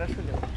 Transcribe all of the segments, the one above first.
хорошо делает.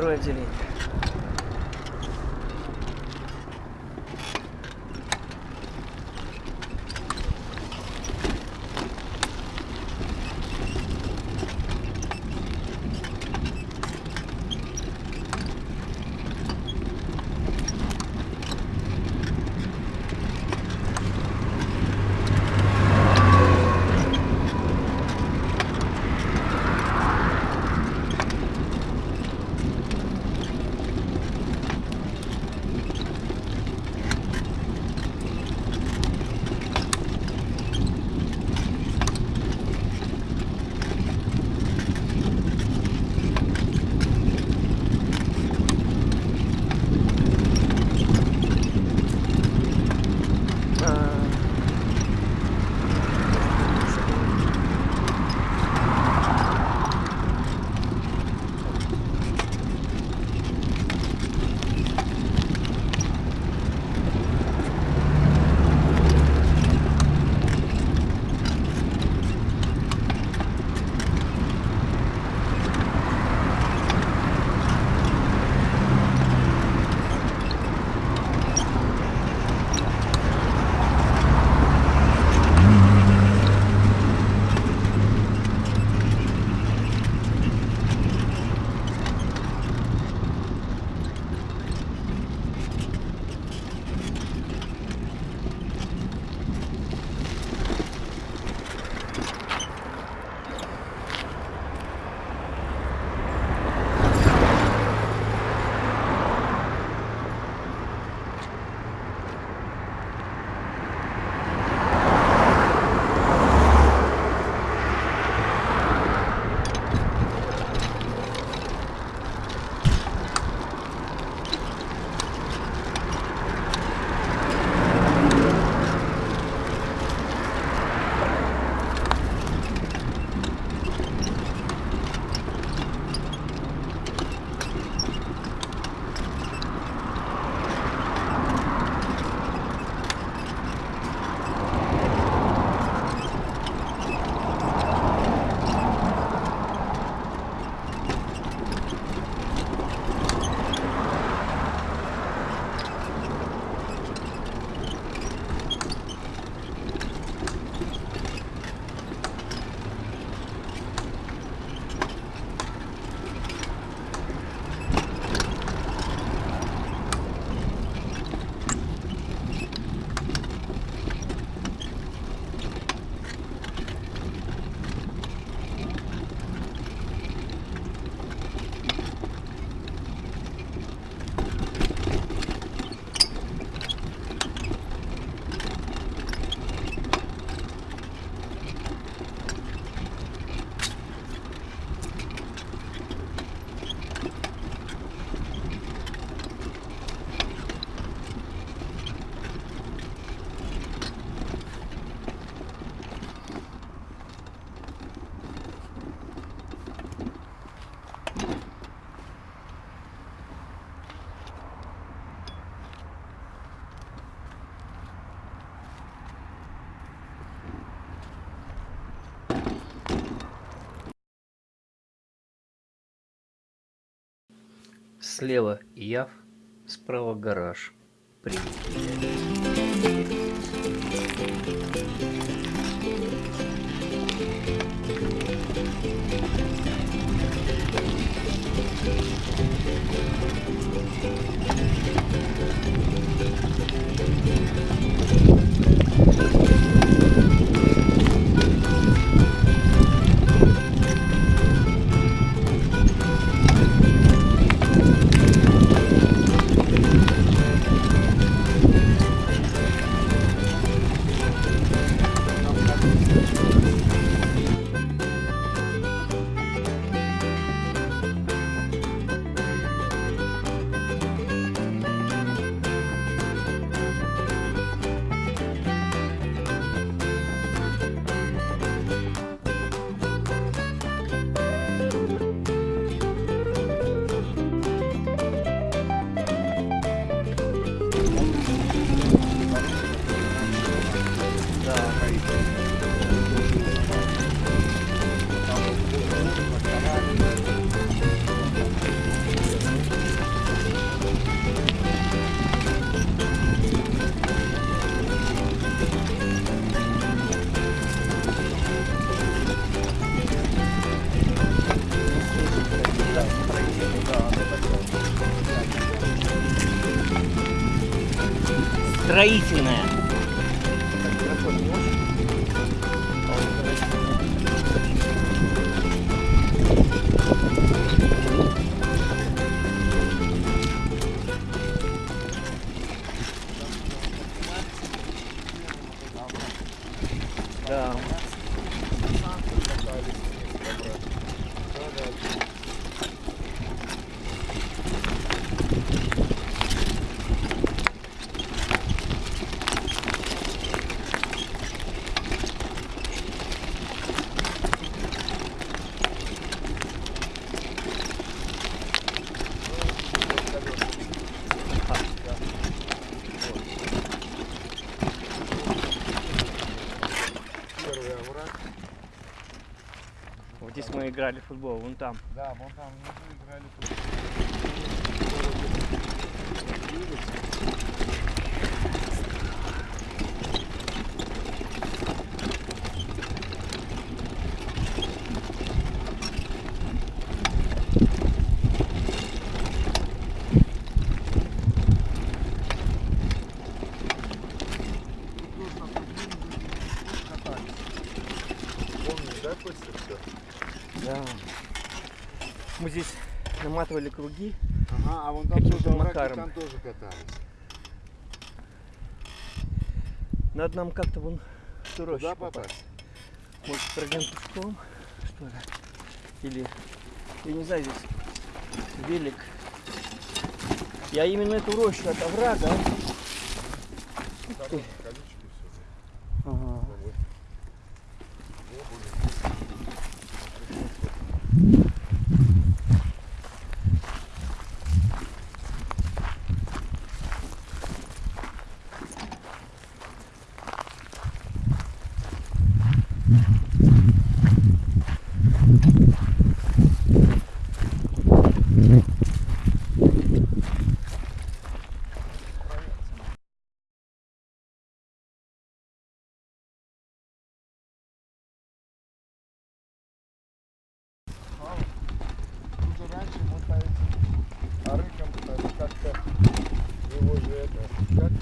Второе Слева Яв, справа гараж. Приехали. Играли в футбол, вон там. Да, вон там внизу играли футбол. Помнишь, да, Костя, все? Да. Мы здесь наматывали круги. Ага, а вон там тоже макаром. там тоже катались. Надо нам как-то вон в ту рощу попасть. попасть? Может, пройдем пешком, что ли? Или, я не знаю, здесь велик. Я именно эту рощу от оврага. Ты. колючки все. Ага. Тут же раньше вот по этим арыкам там как-то его же это, как?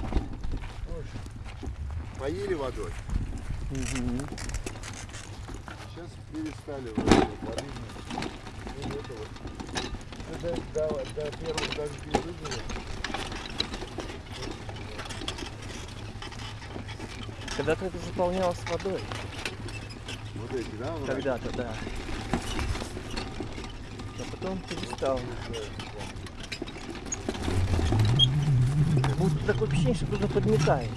Ой, поили водой. Мгм. Сейчас перестали воды. Ну, это вот. Это до, до первых дождей выжило. Когда-то это заполнялось водой. Вот эти, да? Когда-то, да. А потом перестал. Будет такое ощущение, что кто-то подметает.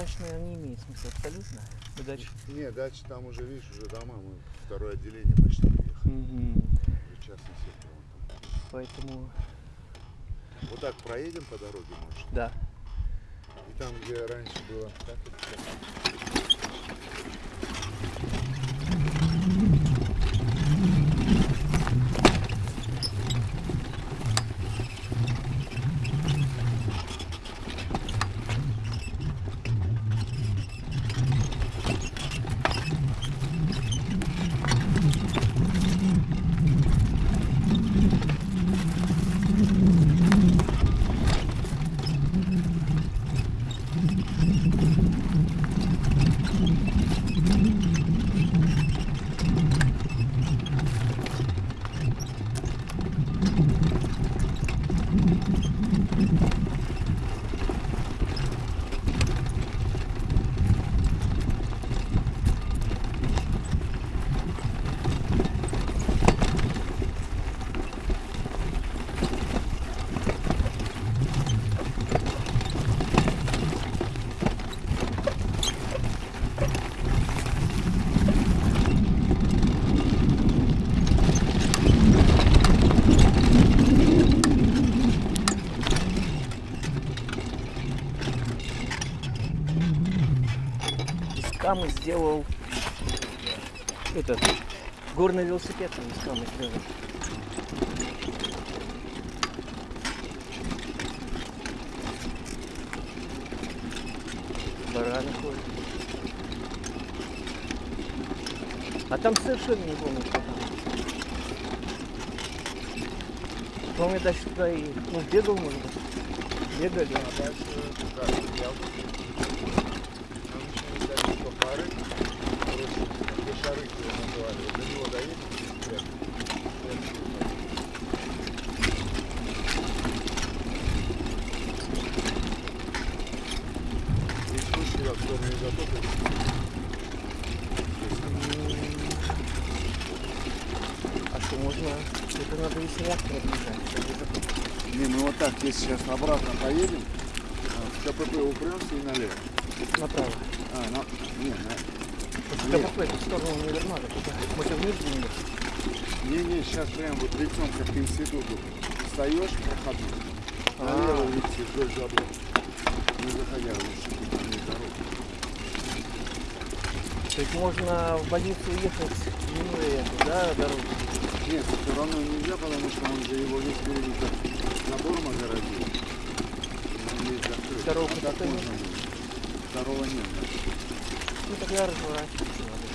Интересно, дальше, наверное, не имеет смысла абсолютно. Мы дальше. Не, дальше там уже, видишь, уже дома, мы второе отделение почти приехали. Уже частный сектор. вон там. Поэтому, Вот так проедем по дороге, может. да. И там, где раньше было, как камы сделал этот горный велосипед он из камы сделал. Бараны ходят. А там совершенно не помню, что там. Помню, даже туда и ну, бегал, может быть. Бегали. А дальше туда, я Обычно взяли что пары, короче, где шары его называли, вот до него доедешь, прям, прям сюда. И слушай, я в сторону изотопа. А что можно? Это надо реактора бежать. Не, мы вот так, если сейчас обратно поедем, а, в КПП упремся и налево. Направо. А, на, не, на, Нет. КПП в сторону универмага. туда. Может вниз двинем? не, не, сейчас прям вот лицом как к институту. Встаешь. Налево А. летишь вдоль забора. Не заходя там есть дорога. То есть можно в больницу уехать минуя эту, да, дорогу? Нет, все равно нельзя, потому что он же его весь как забором огородил. Он весь закрыт. Второго а так можно. Второго нет. Ну тогда разворачиваться надо.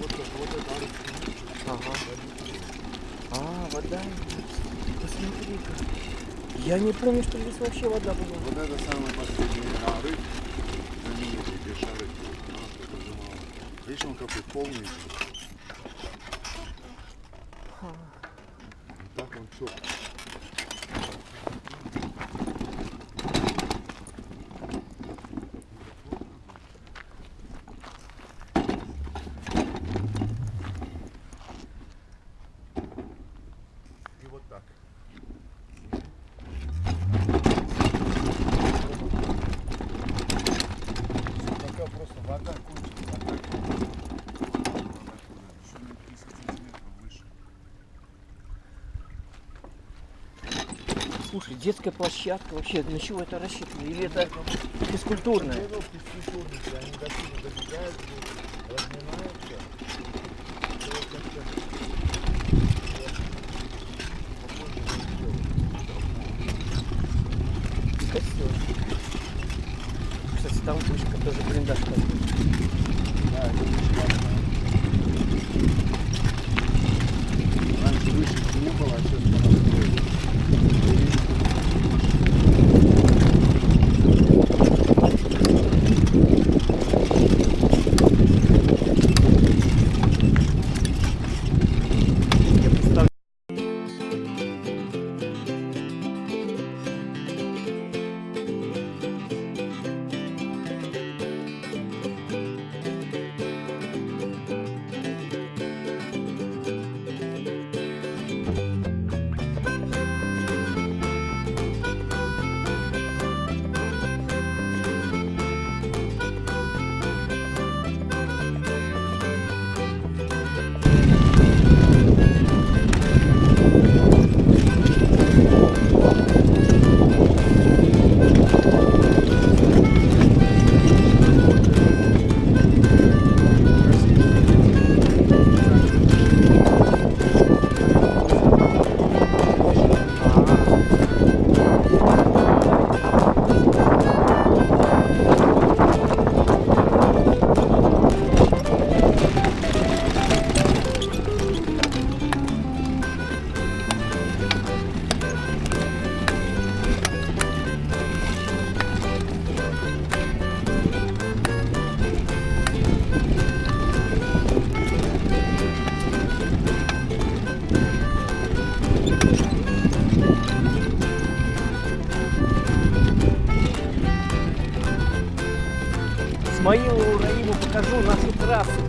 Вот, это- вот это. Ага. А, вода. Посмотри-ка. Я не помню, что здесь вообще вода была. Вот это самый последний арык. Знаменитый, где шары. А, сколько же мало. Видишь, он какой полный. Ха. Так он все. И вот так. Пока просто вода кончится, а так еще на 30 сантиметров выше. Слушай, детская площадка вообще, на чего это рассчитано? Или это физкультурная? Бегал физкультурники, они до добегают,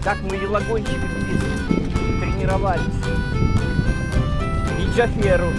как мы велогонщиками здесь тренировались. И Джаферу.